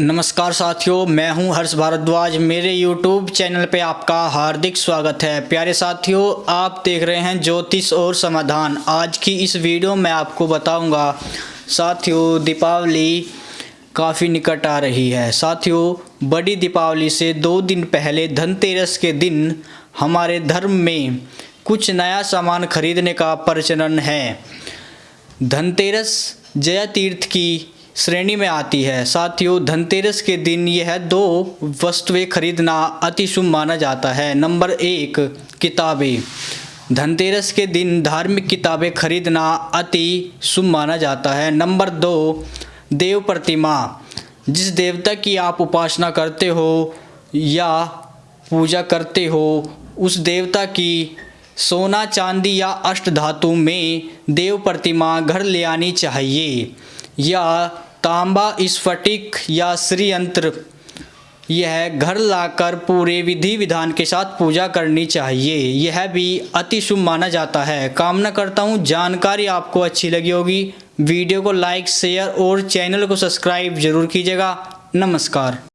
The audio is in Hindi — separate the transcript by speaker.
Speaker 1: नमस्कार साथियों, मैं हूँ हर्ष भारद्वाज। मेरे यूट्यूब चैनल पे आपका हार्दिक स्वागत है। प्यारे साथियों, आप देख रहे हैं ज्योतिष और समाधान। आज की इस वीडियो में आपको बताऊँगा, साथियों, दीपावली काफ़ी निकट आ रही है। साथियों, बड़ी दीपावली से दो दिन पहले धनतेरस के दिन हमारे धर्म में कुछ नया सामान खरीदने का प्रचलन है। धनतेरस जया तीर्थ की श्रेणी में आती है। साथियों, धनतेरस के दिन यह दो वस्तुएँ खरीदना अति शुभ माना जाता है। नंबर एक, किताबें। धनतेरस के दिन धार्मिक किताबें खरीदना अति शुभ माना जाता है। नंबर दो, देव प्रतिमा। जिस देवता की आप उपासना करते हो या पूजा करते हो, उस देवता की सोना, चांदी या अष्ट धातु में देव प्रतिमा घर ले आनी चाहिए। या तांबा स्फटिक या श्रीयंत्र, यह घर लाकर पूरे विधि विधान के साथ पूजा करनी चाहिए। यह भी अति शुभ माना जाता है। कामना करता हूँ, जानकारी आपको अच्छी लगी होगी। वीडियो को लाइक, शेयर और चैनल को सब्सक्राइब ज़रूर कीजिएगा। नमस्कार।